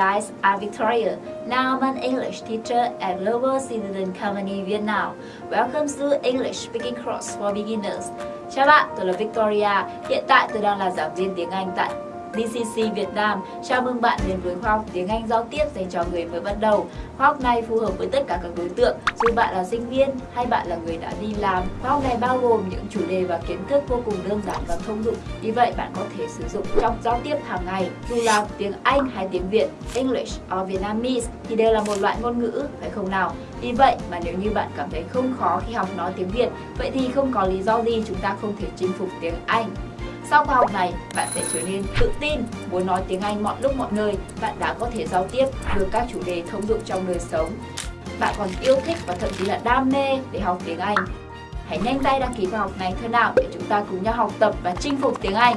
guys, I'm Victoria. Now I'm an English teacher at Global Citizen Company Vietnam. Welcome to English Speaking Course for Beginners. Chào bạn, tôi là Victoria. Hiện tại tôi đang là giảng viên tiếng Anh tại DCC Việt Nam. Chào mừng bạn đến với khóa học tiếng Anh giao tiếp dành cho người mới bắt đầu. Khóa học này phù hợp với tất cả các đối tượng, dù bạn là sinh viên hay bạn là người đã đi làm. Khóa học này bao gồm những chủ đề và kiến thức vô cùng đơn giản và thông dụng. Vì vậy bạn có thể sử dụng trong giao tiếp hàng ngày, dù là tiếng Anh hay tiếng Việt, English or Vietnamese thì đều là một loại ngôn ngữ, phải không nào? Vì vậy mà nếu như bạn cảm thấy không khó khi học nói tiếng Việt, vậy thì không có lý do gì chúng ta không thể chinh phục tiếng Anh. Sau khóa học này, bạn sẽ trở nên tự tin, muốn nói tiếng Anh mọi lúc mọi nơi, bạn đã có thể giao tiếp được các chủ đề thông dụng trong đời sống. Bạn còn yêu thích và thậm chí là đam mê để học tiếng Anh. Hãy nhanh tay đăng ký khóa học này thôi nào để chúng ta cùng nhau học tập và chinh phục tiếng Anh.